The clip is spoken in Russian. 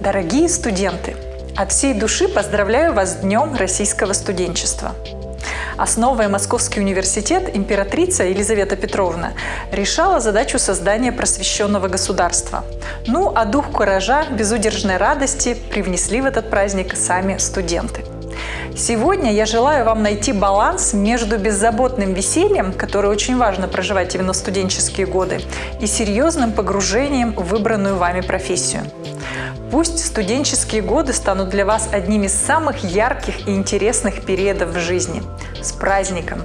Дорогие студенты! От всей души поздравляю вас с Днем российского студенчества! Основывая Московский университет, императрица Елизавета Петровна решала задачу создания просвещенного государства. Ну, а дух куража, безудержной радости привнесли в этот праздник сами студенты. Сегодня я желаю вам найти баланс между беззаботным весельем, которое очень важно проживать именно в студенческие годы, и серьезным погружением в выбранную вами профессию. Пусть студенческие годы станут для вас одним из самых ярких и интересных периодов в жизни. С праздником!